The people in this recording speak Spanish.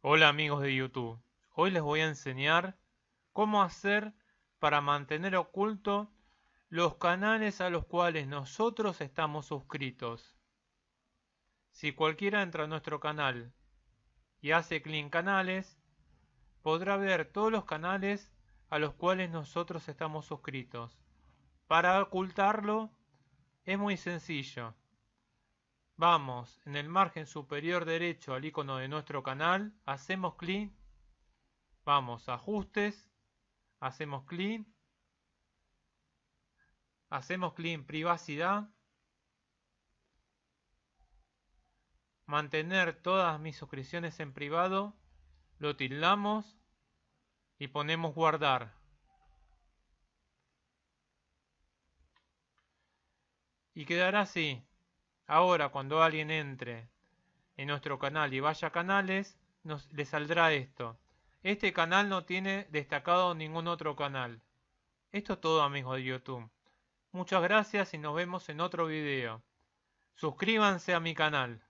Hola amigos de YouTube, hoy les voy a enseñar cómo hacer para mantener oculto los canales a los cuales nosotros estamos suscritos. Si cualquiera entra a nuestro canal y hace clic en canales, podrá ver todos los canales a los cuales nosotros estamos suscritos. Para ocultarlo es muy sencillo. Vamos en el margen superior derecho al icono de nuestro canal, hacemos clic, vamos ajustes, hacemos clic, hacemos clic en privacidad, mantener todas mis suscripciones en privado, lo tildamos y ponemos guardar. Y quedará así. Ahora, cuando alguien entre en nuestro canal y vaya a canales, nos, le saldrá esto. Este canal no tiene destacado ningún otro canal. Esto es todo amigos de YouTube. Muchas gracias y nos vemos en otro video. Suscríbanse a mi canal.